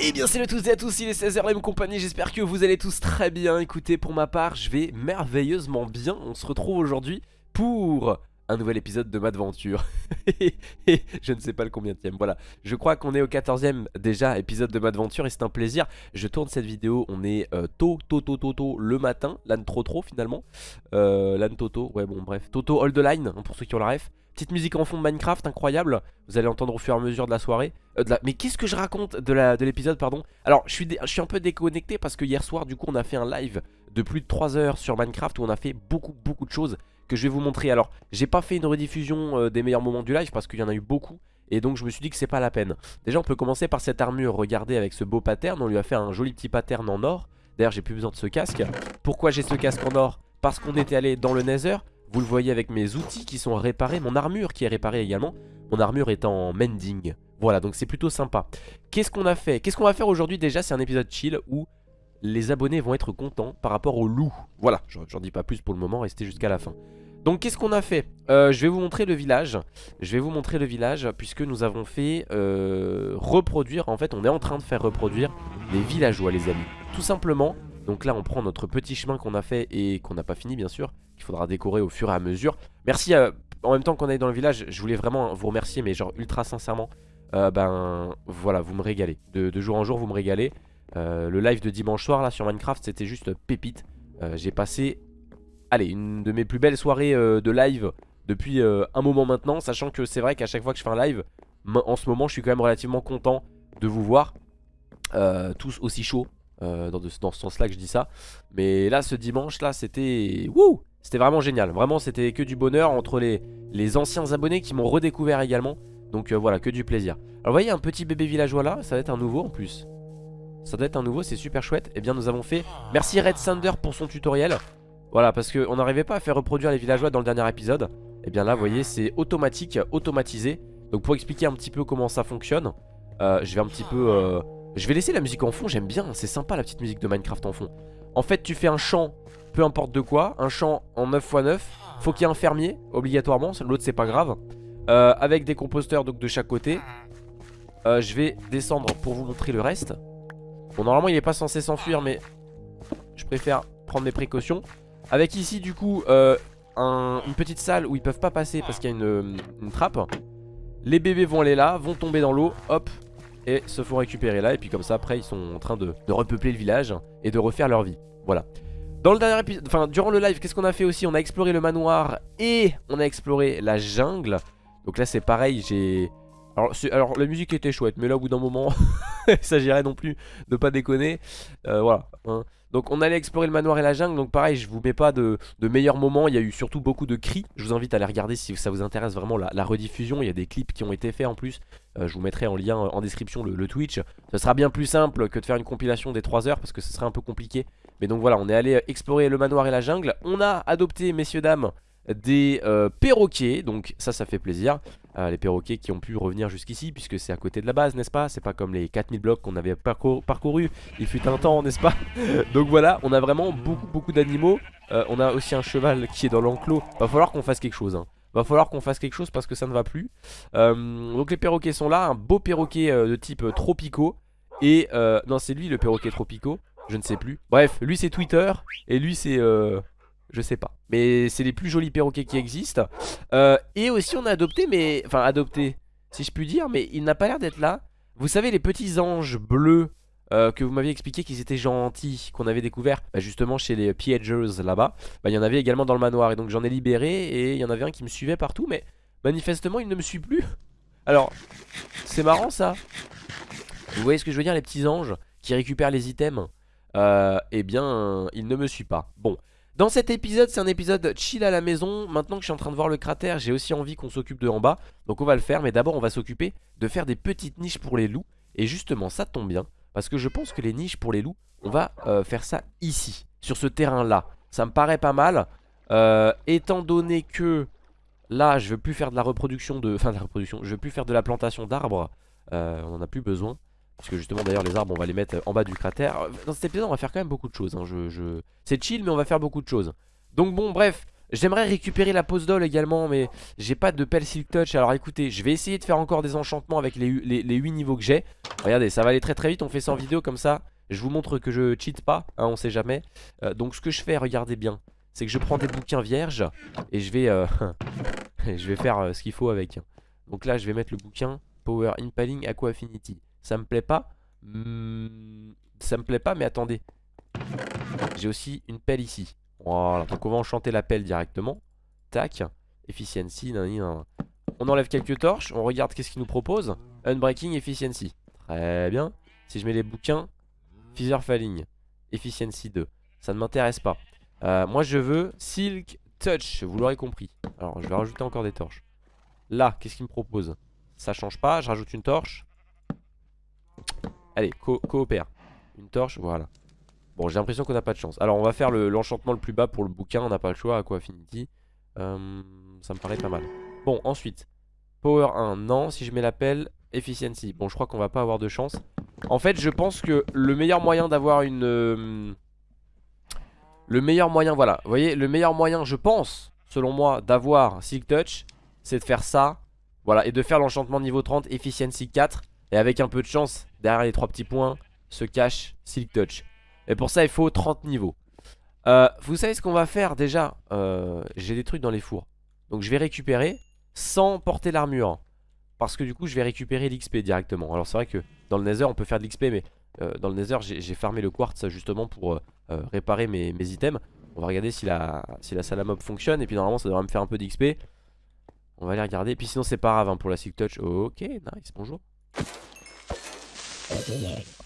Et Eh bien salut à tous et à tous, il est 16h la compagnie, j'espère que vous allez tous très bien. Écoutez, pour ma part, je vais merveilleusement bien. On se retrouve aujourd'hui pour un nouvel épisode de Madventure. Et je ne sais pas le combien voilà. Je crois qu'on est au 14ème déjà épisode de Madventure et c'est un plaisir. Je tourne cette vidéo, on est euh, tôt, tôt, tôt, tôt, tôt, le matin. L'âne trop trop finalement. Euh, L'âne Toto, ouais bon bref. Toto Hold the Line, hein, pour ceux qui ont la ref. Petite musique en fond de Minecraft, incroyable. Vous allez entendre au fur et à mesure de la soirée. Euh, de. Mais qu'est-ce que je raconte de l'épisode, pardon? Alors, je suis, je suis un peu déconnecté parce que hier soir, du coup, on a fait un live de plus de 3 heures sur Minecraft où on a fait beaucoup, beaucoup de choses que je vais vous montrer. Alors, j'ai pas fait une rediffusion euh, des meilleurs moments du live parce qu'il y en a eu beaucoup. Et donc, je me suis dit que c'est pas la peine. Déjà, on peut commencer par cette armure. Regardez avec ce beau pattern. On lui a fait un joli petit pattern en or. D'ailleurs, j'ai plus besoin de ce casque. Pourquoi j'ai ce casque en or? Parce qu'on était allé dans le Nether. Vous le voyez avec mes outils qui sont réparés, mon armure qui est réparée également. Mon armure est en mending. Voilà, donc c'est plutôt sympa. Qu'est-ce qu'on a fait? Qu'est-ce qu'on va faire aujourd'hui? Déjà C'est un épisode chill où les abonnés vont être contents par rapport au loup. Voilà, j'en dis pas plus pour le moment, restez jusqu'à la fin. Donc qu'est-ce qu'on a fait? Euh, Je vais vous montrer le village. Je vais vous montrer le village puisque nous avons fait euh, reproduire, en fait on est en train de faire reproduire les villageois les amis. Tout simplement, donc là on prend notre petit chemin qu'on a fait et qu'on n'a pas fini bien sûr Qu'il faudra décorer au fur et à mesure Merci euh, en même temps qu'on est dans le village Je voulais vraiment vous remercier mais genre ultra sincèrement Ben voilà vous me régalez de, jour en jour vous me régalez euh, Le live de dimanche soir là sur Minecraft c'était juste pépite. Euh, J'ai passé Allez une de mes plus belles soirées euh, de live Depuis un moment maintenant Sachant que c'est vrai qu'à chaque fois que je fais un live En ce moment je suis quand même relativement content de vous voir Tous aussi chauds dans, ce sens là que je dis ça. Mais là ce dimanche là c'était Wouh C'était vraiment génial. Vraiment c'était que du bonheur entre les, les anciens abonnés qui m'ont redécouvert également. Donc voilà que du plaisir. Alors vous voyez un petit bébé villageois là Ça doit être un nouveau en plus Ça doit être un nouveau c'est super chouette. Et eh bien nous avons fait Merci Red Thunder pour son tutoriel. Voilà parce qu'on n'arrivait pas à faire reproduire les villageois dans le dernier épisode. Et eh bien là vous voyez c'est automatique Automatisé. Donc pour expliquer un petit peu comment ça fonctionne euh, Je vais un petit peu euh, je vais laisser la musique en fond, j'aime bien, c'est sympa la petite musique de Minecraft en fond. En fait tu fais un champ, peu importe de quoi, un champ en 9x9 Faut qu'il y ait un fermier, obligatoirement, l'autre c'est pas grave. Euh, Avec des composteurs donc de chaque côté. Je vais descendre pour vous montrer le reste Bon normalement il est pas censé s'enfuir mais Je préfère prendre mes précautions. Avec ici du coup euh, un, une petite salle où ils peuvent pas passer parce qu'il y a une, une trappe. Les bébés vont aller là, vont tomber dans l'eau, hop et se font récupérer là. Et puis comme ça après ils sont en train de, de repeupler le village et de refaire leur vie. Voilà. Dans le dernier épisode, enfin durant le live qu'est-ce qu'on a fait aussi? On a exploré le manoir et on a exploré la jungle. Donc là c'est pareil j'ai alors, alors, la musique était chouette mais là au bout d'un moment il s'agirait non plus de pas déconner. Euh, voilà hein. donc on allait explorer le manoir et la jungle. Donc pareil je vous mets pas de, meilleurs moments. Il y a eu surtout beaucoup de cris. Je vous invite à aller regarder si ça vous intéresse vraiment la, la rediffusion. Il y a des clips qui ont été faits en plus. Euh, Je vous mettrai en lien en description le, le, Twitch. Ce sera bien plus simple que de faire une compilation des 3 heures Parce que ce serait un peu compliqué. Mais donc voilà on est allé explorer le manoir et la jungle. On a adopté messieurs dames des euh, perroquets. Donc ça ça fait plaisir. Euh, les perroquets qui ont pu revenir jusqu'ici puisque c'est à côté de la base n'est-ce pas? C'est pas comme les 4000 blocs qu'on avait parcouru, parcouru il fut un temps n'est-ce pas? Donc voilà on a vraiment beaucoup beaucoup d'animaux. Euh, On a aussi un cheval qui est dans l'enclos. Va falloir qu'on fasse quelque chose hein. Va falloir qu'on fasse quelque chose parce que ça ne va plus. Donc les perroquets sont là Un beau perroquet de type tropicaux Et non c'est lui le perroquet tropicaux Je ne sais plus. Bref lui c'est Twitter. Et lui c'est je sais pas. Mais c'est les plus jolis perroquets qui existent. Euh, et aussi on a adopté, mais... Enfin adopté, si je puis dire, mais il n'a pas l'air d'être là. Vous savez les petits anges bleus euh, que vous m'aviez expliqué qu'ils étaient gentils, qu'on avait découvert bah, justement chez les Piagers là-bas. Bah, il y en avait également dans le manoir et donc j'en ai libéré et il y en avait un qui me suivait partout, mais manifestement il ne me suit plus. Alors, c'est marrant ça. Vous voyez ce que je veux dire les petits anges qui récupèrent les items? Euh, Eh bien, il ne me suit pas. Bon. Dans cet épisode, c'est un épisode chill à la maison. Maintenant que je suis en train de voir le cratère, j'ai aussi envie qu'on s'occupe de en bas. Donc on va le faire, mais d'abord on va s'occuper de faire des petites niches pour les loups. Et justement, ça tombe bien, parce que je pense que les niches pour les loups, on va euh, faire ça ici, sur ce terrain-là. Ça me paraît pas mal, euh, étant donné que là, je veux plus faire de la reproduction de... Enfin, de la reproduction, je veux plus faire de la plantation d'arbres. Euh, on en a plus besoin. Parce que justement d'ailleurs les arbres on va les mettre en bas du cratère. Dans cet épisode on va faire quand même beaucoup de choses hein. je, je... C'est chill mais on va faire beaucoup de choses. Donc bon bref J'aimerais récupérer la pose d'ol également mais j'ai pas de pelle silk touch. Alors écoutez je vais essayer de faire encore des enchantements avec les, les, les 8 niveaux que j'ai. Regardez ça va aller très très vite. On fait ça en vidéo comme ça Je vous montre que je cheat pas hein, on sait jamais. Euh, Donc ce que je fais regardez bien C'est que je prends des bouquins vierges Et je vais euh, Je vais faire euh, ce qu'il faut avec. Donc là je vais mettre le bouquin Power Impaling Aqua Affinity Ça me plaît pas hmm, Ça me plaît pas mais attendez J'ai aussi une pelle ici voilà, donc on va enchanter la pelle directement. Tac, efficiency, nan, On enlève quelques torches, on regarde qu'est-ce qu'il nous propose. Unbreaking, efficiency. Très bien. Si je mets les bouquins, Feather Falling, efficiency 2. Ça ne m'intéresse pas. Euh, moi je veux Silk Touch, vous l'aurez compris. Alors je vais rajouter encore des torches. Là, qu'est-ce qu'il me propose? Ça change pas, je rajoute une torche. Allez, coopère. Une torche, voilà. Bon j'ai l'impression qu'on n'a pas de chance. Alors on va faire l'enchantement le, plus bas pour le bouquin. On n'a pas le choix, Aqua Affinity. Euh, Ça me paraît pas mal. Bon ensuite. Power 1, non Si je mets l'appel, Efficiency. Bon je crois qu'on va pas avoir de chance. En fait je pense que le meilleur moyen d'avoir une euh, Le meilleur moyen voilà. Vous voyez le meilleur moyen je pense Selon moi d'avoir Silk Touch C'est de faire ça Voilà et de faire l'enchantement niveau 30 Efficiency 4 Et avec un peu de chance Derrière les trois petits points Se cache Silk Touch. Et pour ça il faut 30 niveaux. Euh, Vous savez ce qu'on va faire déjà euh, J'ai des trucs dans les fours. Donc je vais récupérer sans porter l'armure Parce que du coup je vais récupérer l'XP directement. Alors c'est vrai que dans le nether on peut faire de l'XP Mais euh, dans le nether j'ai farmé le quartz justement pour réparer mes, items. On va regarder si la, si la salamop fonctionne Et puis normalement ça devrait me faire un peu d'XP On va aller regarder. Et puis sinon c'est pas grave hein, pour la Silk Touch. Ok nice. Bonjour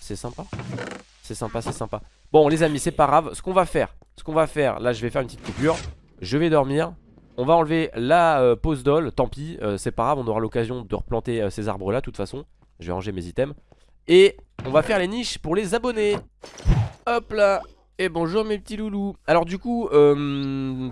C'est sympa c'est sympa, c'est sympa. Bon, les amis, c'est pas grave. Ce qu'on va faire, ce qu'on va faire, là, je vais faire une petite coupure. Je vais dormir. On va enlever la euh, pose d'ol. Tant pis, euh, c'est pas grave. On aura l'occasion de replanter euh, ces arbres-là, de toute façon. Je vais ranger mes items. Et on va faire les niches pour les abonnés. Hop là. Et bonjour mes petits loulous. Alors du coup,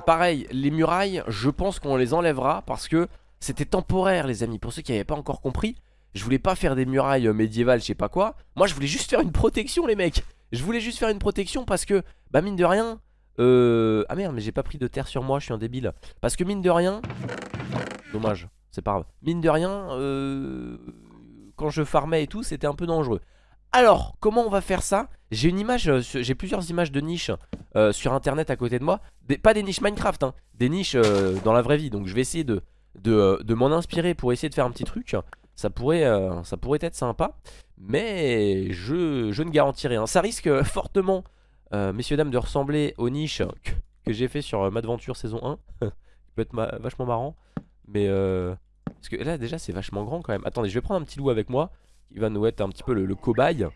pareil, les murailles, je pense qu'on les enlèvera parce que c'était temporaire, les amis. Pour ceux qui n'avaient pas encore compris, je voulais pas faire des murailles euh, médiévales, je sais pas quoi. Moi, je voulais juste faire une protection, les mecs. Je voulais juste faire une protection parce que, bah, mine de rien. Euh... Ah merde, mais j'ai pas pris de terre sur moi, je suis un débile. Parce que, mine de rien. Dommage, c'est pas grave. Mine de rien, euh... quand je farmais et tout, c'était un peu dangereux. Alors, comment on va faire ça? J'ai une image, euh, j'ai plusieurs images de niches euh, sur internet à côté de moi. pas des niches Minecraft, hein, des niches dans la vraie vie. Donc je vais essayer de, de m'en inspirer pour essayer de faire un petit truc. Ça pourrait, euh, ça pourrait être sympa. Mais je, je ne garantis rien. Ça risque fortement, euh, messieurs dames, de ressembler aux niches que, j'ai fait sur euh, Madventure saison 1. qui peut être vachement marrant. Mais parce que là déjà c'est vachement grand quand même. Attendez, je vais prendre un petit loup avec moi. Qui va nous être un petit peu le, cobaye.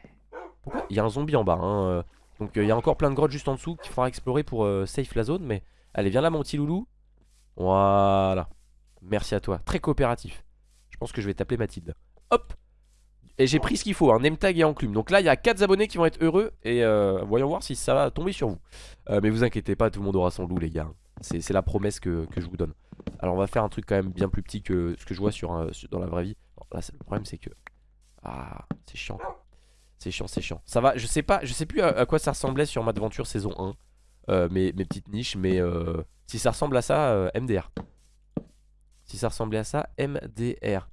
Pourquoi? Il y a un zombie en bas. Hein. Donc il y a encore plein de grottes juste en dessous qu'il faudra explorer pour safe la zone. Mais allez, viens là mon petit loulou. Voilà. Merci à toi. Très coopératif. Je pense que je vais t'appeler Mathilde. Hop Et j'ai pris ce qu'il faut, un name tag et enclume. Donc là, il y a 4 abonnés qui vont être heureux. Et euh, voyons voir si ça va tomber sur vous. Euh, mais vous inquiétez pas, tout le monde aura son loup, les gars. C'est la promesse que, je vous donne. Alors on va faire un truc quand même bien plus petit que ce que je vois sur, dans la vraie vie. le problème, c'est que... Ah, c'est chiant. C'est chiant, c'est chiant. Ça va, je sais pas, je sais plus à, quoi ça ressemblait sur Madventure saison 1. Euh, mes, mes, petites niches, mais si ça ressemble à ça, MDR. Si ça ressemblait à ça, MDR.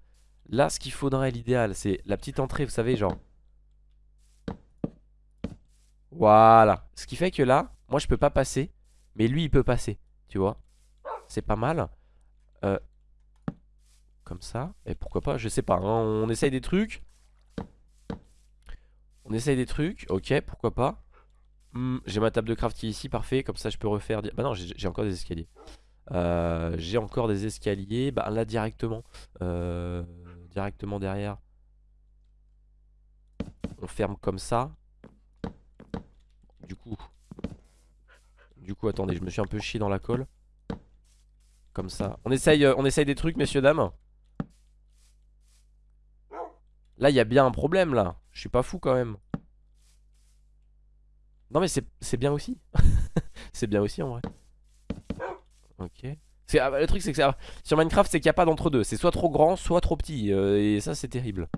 Là, ce qu'il faudrait, l'idéal, c'est la petite entrée, vous savez, genre. Voilà. Ce qui fait que là, moi, je peux pas passer. Mais lui, il peut passer. Tu vois C'est pas mal. Euh, comme ça. Et pourquoi pas Je sais pas. Hein. on essaye des trucs. On essaye des trucs. Ok, pourquoi pas. Hmm, j'ai ma table de craft qui est ici. Parfait. Comme ça, je peux refaire. Bah non, j'ai encore des escaliers. Euh, j'ai encore des escaliers. Bah là directement. Euh, directement derrière. On ferme comme ça. Du coup. Du coup, attendez, je me suis un peu chié dans la colle. Comme ça. On essaye, euh, on essaye des trucs, messieurs, dames. Là, il y a bien un problème, là. Je suis pas fou, quand même. Non, mais c'est bien aussi. c'est bien aussi, en vrai. Ok. Ah, le truc c'est que sur Minecraft c'est qu'il n'y a pas d'entre deux C'est soit trop grand soit trop petit euh, Et ça c'est terrible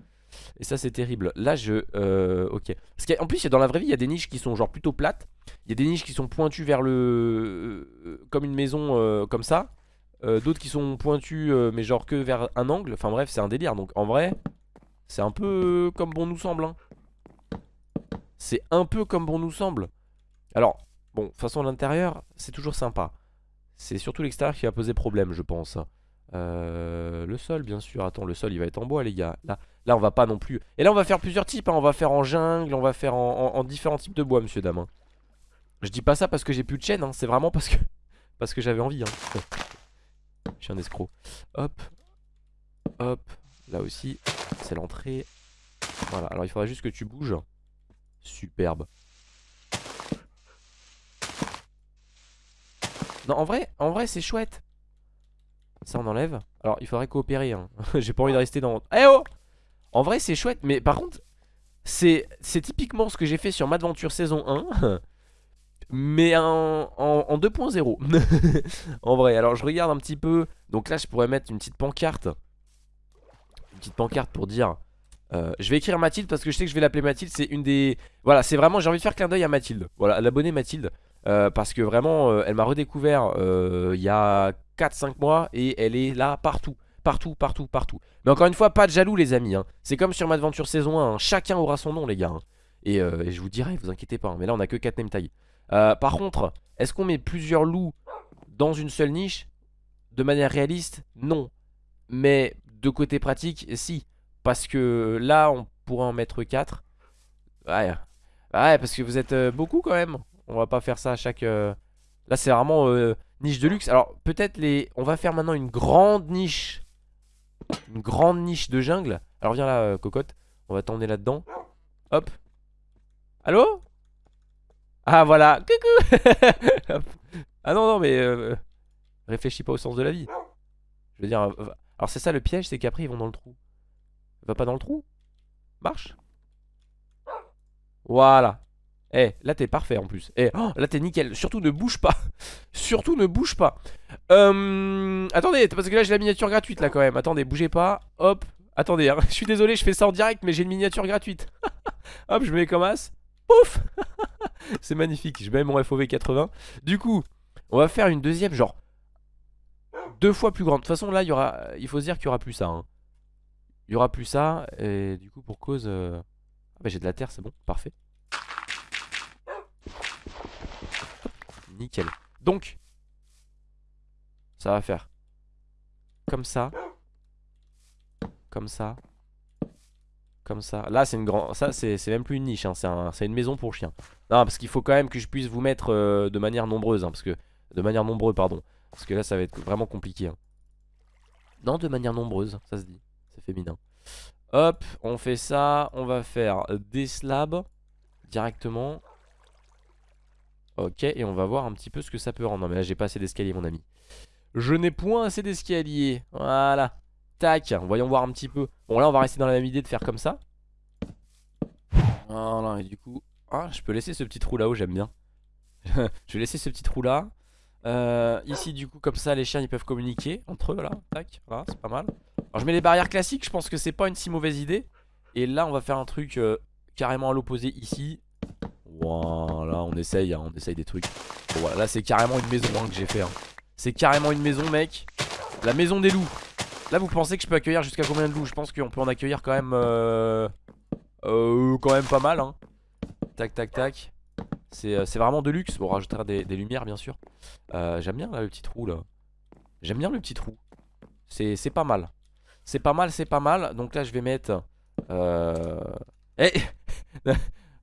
Et ça c'est terrible. Là je... Euh, ok. Parce qu'en plus dans la vraie vie il y a des niches qui sont genre plutôt plates. Il y a des niches qui sont pointues vers le... euh, comme une maison comme ça. D'autres qui sont pointues mais genre que vers un angle. Enfin bref c'est un délire. Donc en vrai c'est un peu comme bon nous semble. hein. C'est un peu comme bon nous semble. Alors bon de toute façon l'intérieur c'est toujours sympa. C'est surtout l'extérieur qui va poser problème je pense. Euh, le sol bien sûr Attends le sol il va être en bois les gars Là, là on va pas non plus Et là on va faire plusieurs types hein. On va faire en jungle On va faire en, en- en différents types de bois monsieur dame hein. Je dis pas ça parce que j'ai plus de chaîne hein. C'est vraiment parce que Parce que j'avais envie. Je suis un escroc Hop Hop Là aussi C'est l'entrée Voilà alors il faudra juste que tu bouges Superbe En vrai c'est chouette. Ça on enlève. Alors il faudrait coopérer hein. J'ai pas envie de rester dans Eh oh! En vrai c'est chouette mais par contre C'est typiquement ce que j'ai fait sur Madventure saison 1 Mais en, en, en 2.0 En vrai alors je regarde un petit peu. Donc là je pourrais mettre une petite pancarte. Une petite pancarte pour dire euh, je vais écrire Mathilde parce que je sais que je vais l'appeler Mathilde. C'est une des... Voilà c'est vraiment j'ai envie de faire clin d'œil à Mathilde. Voilà à l'abonnée Mathilde euh, Parce que vraiment euh, elle m'a redécouvert euh, Il y a 4-5 mois Et elle est là partout Partout, partout, partout Mais encore une fois pas de jaloux les amis hein. C'est comme sur Madventure saison 1 hein. Chacun aura son nom les gars hein. et, je vous dirai vous inquiétez pas. Mais là on a que 4 name tags Euh, Par contre est-ce qu'on met plusieurs loups Dans une seule niche? De manière réaliste Non Mais de côté pratique si Parce que là on pourrait en mettre 4 Ouais Ouais parce que vous êtes beaucoup quand même On va pas faire ça à chaque euh, Là c'est vraiment euh, niche de luxe. Alors peut-être les On va faire maintenant une grande niche Une grande niche de jungle. Alors viens là euh, cocotte On va t'emmener là-dedans. Hop. Allô? Ah voilà. Coucou. Ah non non mais Réfléchis pas au sens de la vie. Je veux dire Alors c'est ça le piège c'est qu'après ils vont dans le trou. Va pas dans le trou? Marche? Voilà Eh, là t'es parfait en plus. Eh, oh, là t'es nickel. Surtout ne bouge pas. Surtout ne bouge pas. Euh, attendez, parce que là j'ai la miniature gratuite là quand même. Attendez, bougez pas. Hop. Attendez, hein. je suis désolé, je fais ça en direct, mais j'ai une miniature gratuite. Hop, je me mets comme as. Pouf C'est magnifique. Je mets mon FOV 80. Du coup, on va faire une deuxième, genre deux fois plus grande. De toute façon, là, il y aura, il faut se dire qu'il y aura plus ça. hein. Il y aura plus ça. Et du coup, pour cause, euh, ah bah, j'ai de la terre, c'est bon, parfait. Nickel. Donc, ça va faire comme ça, comme ça, comme ça. Là, c'est une grande. Ça, c'est même plus une niche. hein, C'est un- c'est une maison pour chien. Non, parce qu'il faut quand même que je puisse vous mettre euh, de manière nombreuse, hein, parce que de manière nombreuse, pardon. Parce que là, ça va être vraiment compliqué. hein. Non, de manière nombreuse, ça se dit. C'est féminin. Hop, on fait ça. On va faire des slabs directement. Ok, et on va voir un petit peu ce que ça peut rendre. Non, mais là, j'ai pas assez d'escalier, mon ami. Je n'ai point assez d'escalier. Voilà. Tac, voyons voir un petit peu. Bon, là, on va rester dans la même idée de faire comme ça. Voilà, et du coup... Ah, je peux laisser ce petit trou là-haut, j'aime bien. je vais laisser ce petit trou là. Euh, ici, du coup, comme ça, les chiens, ils peuvent communiquer entre eux, là. Tac, voilà, c'est pas mal. Alors, je mets les barrières classiques, je pense que c'est pas une si mauvaise idée. Et là, on va faire un truc euh, carrément à l'opposé ici. Voilà, on essaye, hein, on essaye des trucs. Bon, voilà, là, c'est carrément une maison hein, que j'ai fait. hein. C'est carrément une maison, mec. La maison des loups. Là, vous pensez que je peux accueillir jusqu'à combien de loups? Je pense qu'on peut en accueillir quand même... Euh, euh, quand même pas mal, hein. Tac, tac, tac. C'est euh, vraiment de luxe. Bon, on rajoutera des, lumières, bien sûr. Euh, J'aime bien, là, le petit trou, là. J'aime bien le petit trou. C'est pas mal. C'est pas mal, c'est pas mal. Donc là, je vais mettre... Eh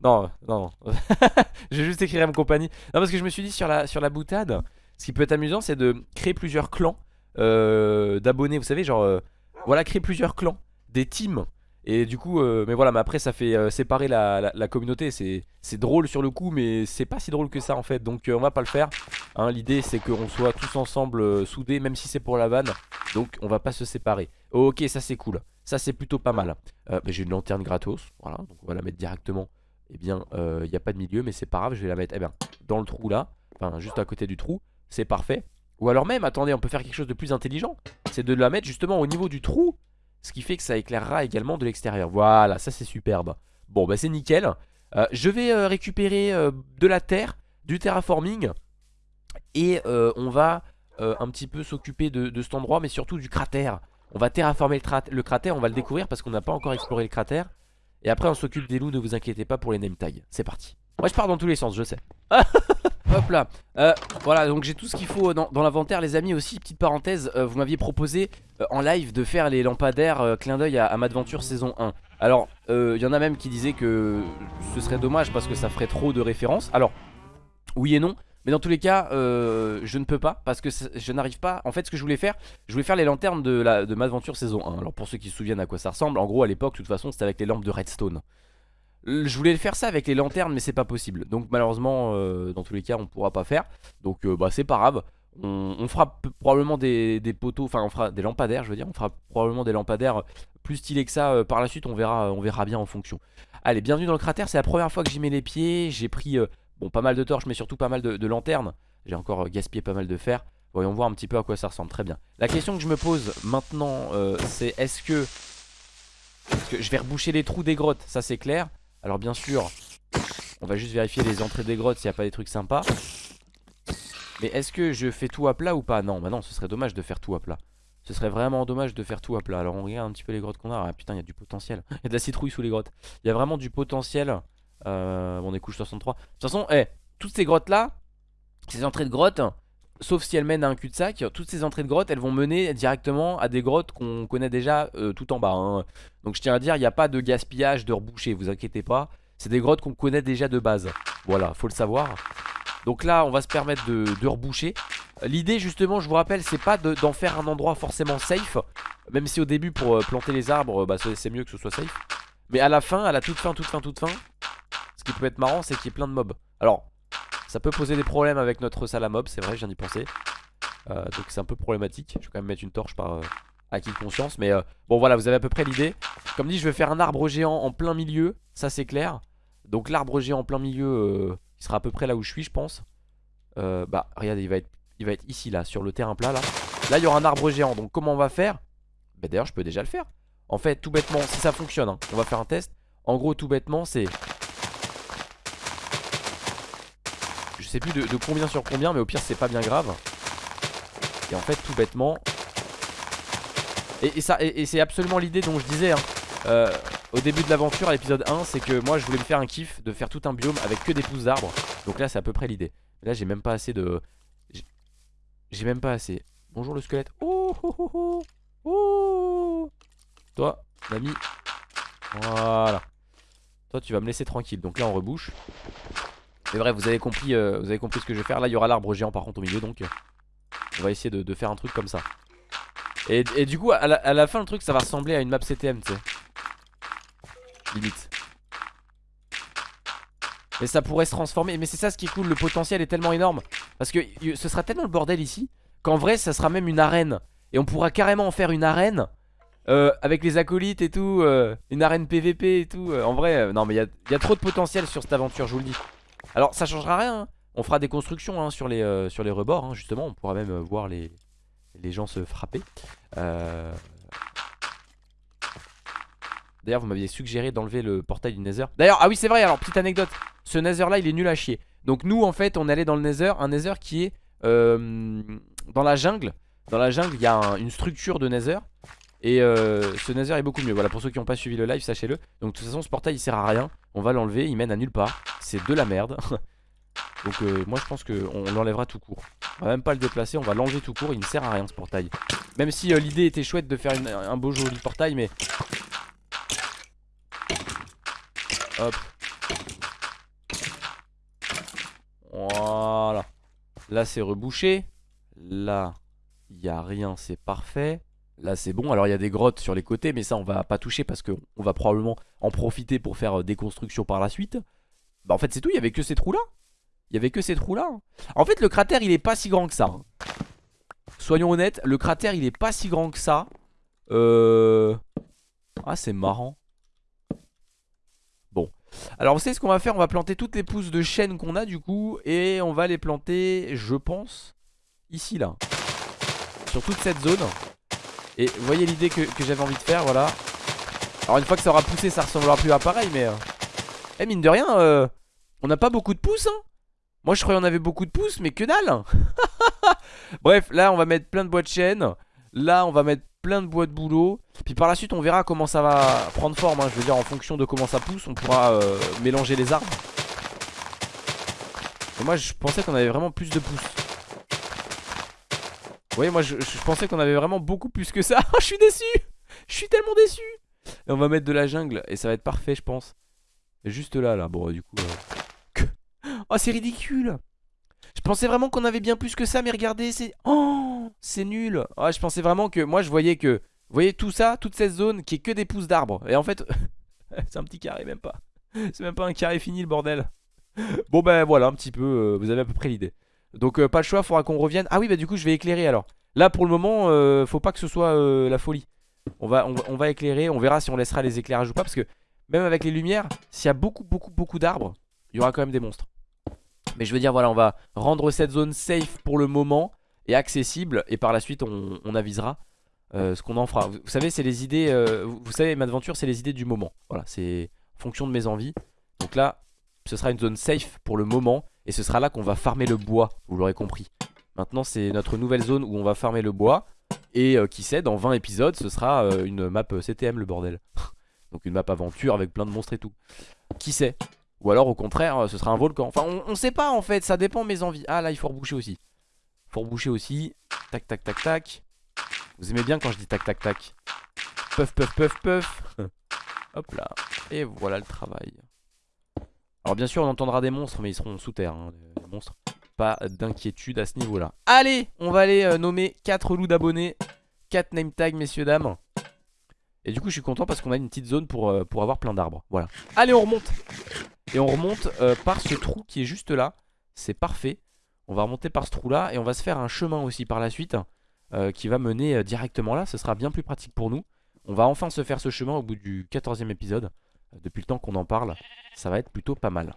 Non, non. je vais juste écrire M compagnie. Non, parce que je me suis dit sur la, boutade, ce qui peut être amusant, c'est de créer plusieurs clans euh, d'abonnés. Vous savez, genre, euh, voilà, créer plusieurs clans, des teams. Et du coup, euh, mais voilà, mais après, ça fait séparer la, communauté. C'est drôle sur le coup, mais c'est pas si drôle que ça en fait. Donc, on va pas le faire. Hein, L'idée, c'est qu'on soit tous ensemble soudés, même si c'est pour la vanne. Donc, on va pas se séparer. ok, ça c'est cool. Ça, c'est plutôt pas mal. J'ai une lanterne gratos. Voilà, donc on va la mettre directement eh bien, il n'y a pas de milieu, mais c'est pas grave, je vais la mettre eh bien, dans le trou là, enfin juste à côté du trou, c'est parfait. Ou alors même, attendez, on peut faire quelque chose de plus intelligent, c'est de la mettre justement au niveau du trou, Ce qui fait que ça éclairera également de l'extérieur. Voilà ça c'est superbe. Bon bah c'est nickel. Euh, Je vais euh, récupérer euh, de la terre Du terraforming Et on va un petit peu s'occuper de, cet endroit Mais surtout du cratère. On va terraformer le cratère On va le découvrir parce qu'on n'a pas encore exploré le cratère Et après on s'occupe des loups Ne vous inquiétez pas pour les name tags. C'est parti. Moi je pars dans tous les sens je sais. Hop là. Euh, Voilà donc j'ai tout ce qu'il faut dans, l'inventaire les amis. Aussi petite parenthèse euh, Vous m'aviez proposé euh, en live de faire les lampadaires Clin d'œil à, à Madventure saison 1 Alors il y en a même qui disaient que Ce serait dommage parce que ça ferait trop de références. Alors oui et non mais dans tous les cas, je ne peux pas parce que je n'arrive pas. En fait, ce que je voulais faire, je voulais faire les lanternes de, la, de Madventure saison 1. Alors, pour ceux qui se souviennent à quoi ça ressemble, en gros, à l'époque, de toute façon, c'était avec les lampes de Redstone. Je voulais faire ça avec les lanternes mais c'est pas possible. Donc malheureusement euh, dans tous les cas on pourra pas faire. Donc euh, bah c'est pas grave. On, fera probablement des, poteaux Enfin on fera des lampadaires je veux dire. On fera probablement des lampadaires plus stylés que ça euh, Par la suite. On verra, on verra bien en fonction. Allez bienvenue dans le cratère. C'est la première fois que j'y mets les pieds. J'ai pris bon pas mal de torches mais surtout pas mal de, lanternes. J'ai encore gaspillé pas mal de fer. Voyons voir un petit peu à quoi ça ressemble. Très bien. La question que je me pose maintenant c'est est-ce que... Que je vais reboucher les trous des grottes? Ça c'est clair. Alors bien sûr On va juste vérifier les entrées des grottes S'il n'y a pas des trucs sympas. Mais est-ce que je fais tout à plat ou pas? Non bah non ce serait dommage de faire tout à plat. Ce serait vraiment dommage de faire tout à plat. Alors on regarde un petit peu les grottes qu'on a. Ah putain il y a du potentiel. Il y a de la citrouille sous les grottes. Il y a vraiment du potentiel euh, On est couche 63 De toute façon eh, toutes ces grottes là Ces entrées de grottes Sauf si elles mènent à un cul-de-sac, toutes ces entrées de grottes elles vont mener directement à des grottes qu'on connaît déjà euh, tout en bas. Hein. Donc je tiens à dire, il n'y a pas de gaspillage, de reboucher, vous inquiétez pas. C'est des grottes qu'on connaît déjà de base. Voilà, faut le savoir. Donc là, on va se permettre de, reboucher. L'idée justement, je vous rappelle, c'est pas d'en faire un endroit forcément safe. Même si au début, pour euh, planter les arbres, bah, c'est mieux que ce soit safe. Mais à la fin, à la toute fin, toute fin, toute fin, ce qui peut être marrant, c'est qu'il y ait plein de mobs. Alors, ça peut poser des problèmes avec notre salle à mob, c'est vrai, je viens d'y penser. Euh, donc c'est un peu problématique. Je vais quand même mettre une torche par euh, acquis de conscience. Mais euh, bon voilà, vous avez à peu près l'idée. Comme dit, je vais faire un arbre géant en plein milieu, ça c'est clair. Donc l'arbre géant en plein milieu, il sera à peu près là où je suis, je pense. bah regardez, il va, être, il va être ici là, sur le terrain plat là. Là il y aura un arbre géant, donc comment on va faire? Bah d'ailleurs je peux déjà le faire. En fait, tout bêtement, si ça fonctionne, hein, on va faire un test. En gros, tout bêtement, c'est Je sais plus de, combien sur combien mais au pire c'est pas bien grave Et en fait tout bêtement Et, et, c'est absolument l'idée dont je disais hein. euh, Au début de l'aventure à l'épisode 1 C'est que moi je voulais me faire un kiff De faire tout un biome avec que des pousses d'arbres Donc là c'est à peu près l'idée Là j'ai même pas assez de J'ai même pas assez Bonjour le squelette oh oh oh, oh. Toi l'ami Voilà Toi tu vas me laisser tranquille Donc là on rebouche mais bref, vous avez compris, euh, vous avez compris ce que je vais faire. Là, il y aura l'arbre géant par contre au milieu, donc euh, on va essayer de, faire un truc comme ça. Et, du coup, à la, fin, le truc, ça va ressembler à une map CTM, tu sais. Limite. Mais ça pourrait se transformer. Mais c'est ça ce qui est cool, le potentiel est tellement énorme. Parce que ce sera tellement le bordel ici qu'en vrai, ça sera même une arène. Et on pourra carrément en faire une arène. Euh, avec les acolytes et tout, une arène PVP et tout. en vrai, non mais il y a, trop de potentiel sur cette aventure, je vous le dis. Alors ça changera rien hein. On fera des constructions hein, sur, les, euh, sur les rebords hein, justement On pourra même euh, voir les, les gens se frapper euh, D'ailleurs vous m'aviez suggéré d'enlever le portail du Nether D'ailleurs ah oui c'est vrai alors petite anecdote Ce Nether là il est nul à chier Donc nous en fait on allé dans le Nether Un Nether qui est dans la jungle Dans la jungle il y a une structure de Nether et ce Nether est beaucoup mieux. Voilà pour ceux qui n'ont pas suivi le live sachez-le. Donc de toute façon ce portail il sert à rien. On va l'enlever il mène à nulle part. C'est de la merde. Donc euh, moi je pense qu'on l'enlèvera tout court. On va même pas le déplacer, on va l'enlever tout court Il ne sert à rien ce portail. Même si euh, l'idée était chouette de faire un beau joli portail Mais Hop. Voilà. Là c'est rebouché. Là il n'y a rien c'est parfait Là c'est bon, alors il y a des grottes sur les côtés Mais ça on va pas toucher parce qu'on va probablement en profiter pour faire euh, des constructions par la suite. Bah en fait c'est tout, il y avait que ces trous là Il y avait que ces trous là En fait le cratère il est pas si grand que ça. Hein. Soyons honnêtes, le cratère il est pas si grand que ça. Euh... Ah c'est marrant. Bon. Alors vous savez ce qu'on va faire? On va planter toutes les pousses de chêne qu'on a du coup Et on va les planter je pense Ici là. Sur toute cette zone Et vous voyez l'idée que, j'avais envie de faire, voilà. Alors une fois que ça aura poussé, ça ressemblera plus à pareil, mais... Euh... Eh mine de rien, euh... on n'a pas beaucoup de pouces, hein Moi je croyais qu'on avait beaucoup de pouces, mais que dalle Bref, là on va mettre plein de bois de chaîne. Là on va mettre plein de bois de boulot. Puis par la suite on verra comment ça va prendre forme. Hein. Je veux dire en fonction de comment ça pousse, on pourra euh, mélanger les arbres. Moi je pensais qu'on avait vraiment plus de pouces. Voyez moi je, pensais qu'on avait vraiment beaucoup plus que ça. je suis déçu Je suis tellement déçu Et on va mettre de la jungle et ça va être parfait je pense. Juste là là. Bon du coup... Euh... Oh c'est ridicule je pensais vraiment qu'on avait bien plus que ça, mais regardez, c'est... Oh, c'est nul. Oh, je pensais vraiment que... Moi, je voyais que... Vous voyez tout ça, toute cette zone qui est que des pousses d'arbres. Et en fait, c'est un petit carré, même pas. C'est même pas un carré fini, le bordel. Bon, ben voilà, un petit peu, euh, vous avez à peu près l'idée. Donc, euh, pas le choix, faudra qu'on revienne. Ah oui, bah du coup, je vais éclairer alors. Là, pour le moment, euh, faut pas que ce soit la folie. On va, éclairer, on verra si on laissera les éclairages ou pas. Parce que même avec les lumières, s'il y a beaucoup, beaucoup, beaucoup d'arbres, il y aura quand même des monstres. Mais je veux dire, voilà, on va rendre cette zone safe pour le moment et accessible. Et par la suite, on, avisera euh, ce qu'on en fera. Vous, savez, c'est les idées. Euh, vous, savez, Madventure, c'est les idées du moment. Voilà, c'est fonction de mes envies. Donc là, ce sera une zone safe pour le moment. Et ce sera là qu'on va farmer le bois. Vous l'aurez compris. Maintenant, c'est notre nouvelle zone où on va farmer le bois. Et euh, qui sait, dans 20 épisodes, ce sera une map CTM, le bordel. Donc une map aventure avec plein de monstres et tout. Qui sait? Ou alors au contraire euh, ce sera un volcan Enfin on, sait pas en fait ça dépend de mes envies Ah là il faut reboucher aussi Faut reboucher aussi Tac tac tac tac Vous aimez bien quand je dis tac tac tac? Puff puff puff puff Hop là Et voilà le travail Alors bien sûr on entendra des monstres Mais ils seront sous terre hein, monstres. Pas d'inquiétude à ce niveau là Allez on va aller euh, nommer 4 loups d'abonnés 4 name tags messieurs dames. Et du coup je suis content parce qu'on a une petite zone pour, euh, avoir plein d'arbres. Voilà. Allez on remonte. Et on remonte euh, par ce trou qui est juste là. C'est parfait. On va remonter par ce trou là Et on va se faire un chemin aussi par la suite Qui va mener directement là. Ce sera bien plus pratique pour nous. On va enfin se faire ce chemin au bout du 14e épisode Depuis le temps qu'on en parle Ça va être plutôt pas mal.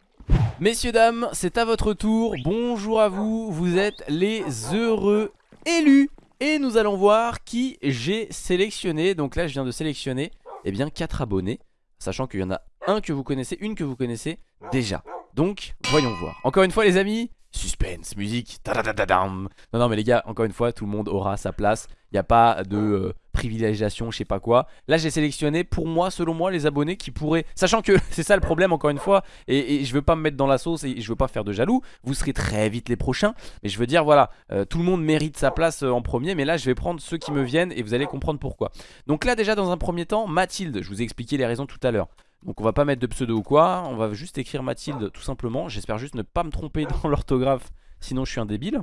Messieurs dames c'est à votre tour. Bonjour à vous. Vous êtes les heureux élus. Et nous allons voir qui j'ai sélectionné. Donc là je viens de sélectionner Eh bien 4 abonnés Sachant qu'il y en a un que vous connaissez, une que vous connaissez déjà. Donc, voyons voir. Encore une fois les amis, suspense, musique, non non mais les gars, encore une fois, tout le monde aura sa place. Il n'y a pas de euh, privilégiation, je sais pas quoi. Là j'ai sélectionné pour moi, selon moi, les abonnés qui pourraient... Sachant que c'est ça le problème encore une fois, et, je veux pas me mettre dans la sauce et je veux pas faire de jaloux. Vous serez très vite les prochains, mais je veux dire voilà, euh, tout le monde mérite sa place euh, en premier, mais là je vais prendre ceux qui me viennent et vous allez comprendre pourquoi. Donc là déjà dans un premier temps, Mathilde, je vous ai expliqué les raisons tout à l'heure. Donc on va pas mettre de pseudo ou quoi, on va juste écrire Mathilde tout simplement. J'espère juste ne pas me tromper dans l'orthographe, sinon je suis un débile.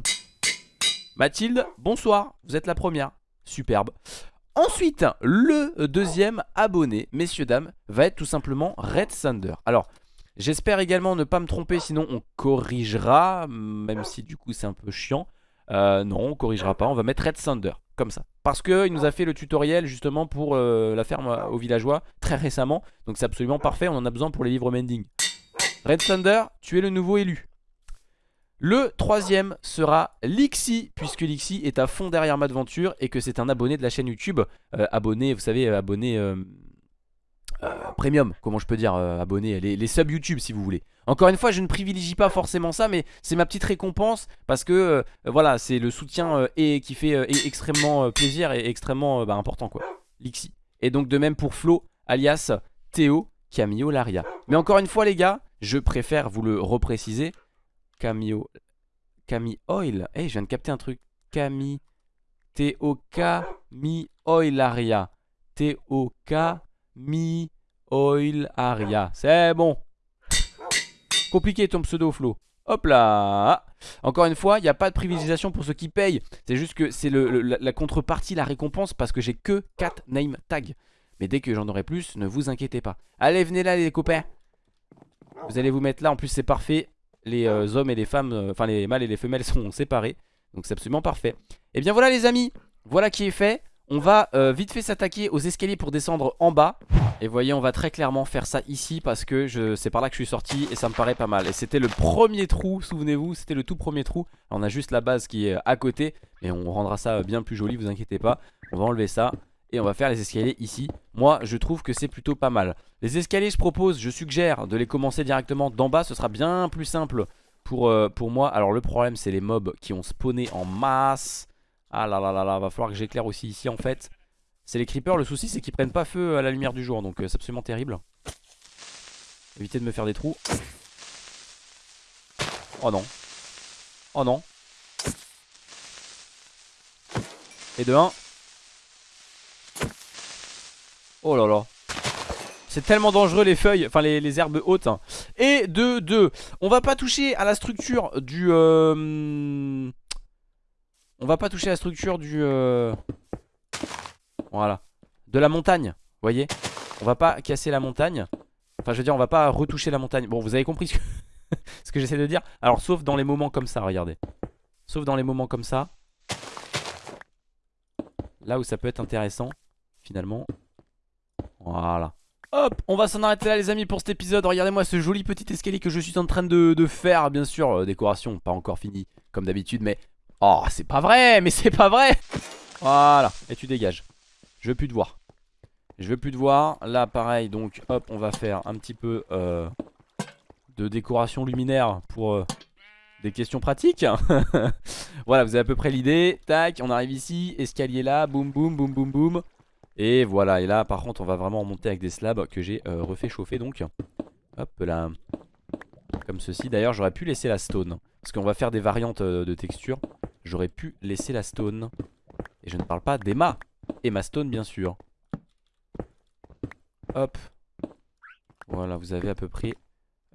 Mathilde, bonsoir, vous êtes la première. Superbe. Ensuite, le deuxième abonné, messieurs, dames, va être tout simplement Red Thunder. Alors, j'espère également ne pas me tromper, sinon on corrigera, même si du coup c'est un peu chiant. Euh, non, on corrigera pas, on va mettre Red Thunder, comme ça. Parce qu'il nous a fait le tutoriel justement pour euh, la ferme aux villageois très récemment. Donc c'est absolument parfait, on en a besoin pour les livres mending. Red Thunder, tu es le nouveau élu. Le troisième sera Lixi, puisque Lixi est à fond derrière Madventure et que c'est un abonné de la chaîne YouTube. Euh, abonné, vous savez, abonné euh, premium, comment je peux dire, euh, abonné, les, les subs YouTube si vous voulez. Encore une fois, je ne privilégie pas forcément ça, mais c'est ma petite récompense parce que euh, voilà, c'est le soutien et qui fait extrêmement plaisir et extrêmement bah, important quoi. Lixi. Et donc de même pour Flo, alias Théo Camio Laria. Mais encore une fois les gars, je préfère vous le repréciser. Camio, Cami Oil. Eh, je viens de capter un truc. Cami, Théo Cami Oilaria. Théo Mi Oil Aria. C'est bon. Compliqué ton pseudo Flo. Hop là Encore une fois, il n'y a pas de privilégiation pour ceux qui payent. C'est juste que c'est la, contrepartie, la récompense, parce que j'ai que 4 name tags. Mais dès que j'en aurai plus, ne vous inquiétez pas. Allez, venez là les copains. Vous allez vous mettre là, en plus c'est parfait. Les euh, hommes et les femmes, euh, enfin les mâles et les femelles sont séparés. Donc c'est absolument parfait. Et eh bien voilà les amis, voilà qui est fait. On va euh, vite fait s'attaquer aux escaliers pour descendre en bas. Et voyez on va très clairement faire ça ici Parce que c'est par là que je suis sorti Et ça me paraît pas mal. Et c'était le premier trou souvenez-vous C'était le tout premier trou. On a juste la base qui est à côté Et on rendra ça bien plus joli vous inquiétez pas. On va enlever ça Et on va faire les escaliers ici. Moi je trouve que c'est plutôt pas mal. Les escaliers je propose, je suggère de les commencer directement d'en bas. Ce sera bien plus simple pour, euh, pour moi. Alors le problème c'est les mobs qui ont spawné en masse Ah là là là là, va falloir que j'éclaire aussi ici en fait. C'est les creepers, le souci c'est qu'ils prennent pas feu à la lumière du jour Donc euh, c'est absolument terrible. Évitez de me faire des trous. Oh non. Oh non. Et de 1 Oh là là. C'est tellement dangereux les feuilles, enfin les, herbes hautes hein. Et de 2 On va pas toucher à la structure du euh, On va pas toucher la structure du euh, Voilà. De la montagne, voyez. On va pas casser la montagne. Enfin je veux dire on va pas retoucher la montagne. Bon vous avez compris ce que, ce que j'essaie de dire. Alors sauf dans les moments comme ça regardez. Sauf dans les moments comme ça. Là où ça peut être intéressant Finalement. Voilà. Hop, on va s'en arrêter là les amis pour cet épisode. Regardez-moi ce joli petit escalier que je suis en train de, faire. Bien sûr, euh, décoration pas encore finie comme d'habitude Mais, oh c'est pas vrai, mais c'est pas vrai. Voilà, et tu dégages. Je veux plus te voir. Je veux plus te voir, là pareil donc hop on va faire un petit peu euh, De décoration luminaire pour euh, des questions pratiques. Voilà vous avez à peu près l'idée. Tac, on arrive ici, escalier là, boum boum boum boum boum. Et voilà, et là par contre on va vraiment monter avec des slabs que j'ai euh, refait chauffer donc. Hop là. Comme ceci. D'ailleurs j'aurais pu laisser la stone. Parce qu'on va faire des variantes de texture. J'aurais pu laisser la stone. Et je ne parle pas d'Emma. Emma Stone bien sûr. Hop. Voilà, vous avez à peu près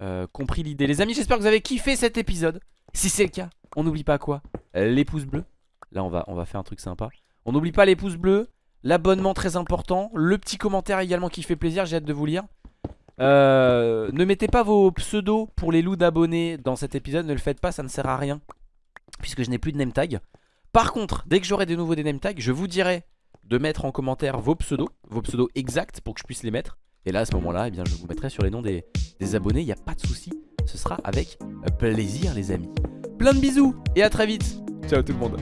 euh, compris l'idée. Les amis, j'espère que vous avez kiffé cet épisode. Si c'est le cas, on n'oublie pas quoi? Les pouces bleus. Là, on va, on va faire un truc sympa. On n'oublie pas les pouces bleus. L'abonnement très important Le petit commentaire également qui fait plaisir J'ai hâte de vous lire euh, Ne mettez pas vos pseudos pour les loups d'abonnés dans cet épisode Ne le faites pas ça ne sert à rien Puisque je n'ai plus de name tag. Par contre dès que j'aurai de nouveau des name tags Je vous dirai de mettre en commentaire vos pseudos Vos pseudos exacts pour que je puisse les mettre. Et là à ce moment là eh je vous mettrai sur les noms des, des abonnés. Il n'y a pas de souci. Ce sera avec plaisir les amis. Plein de bisous et à très vite. Ciao tout le monde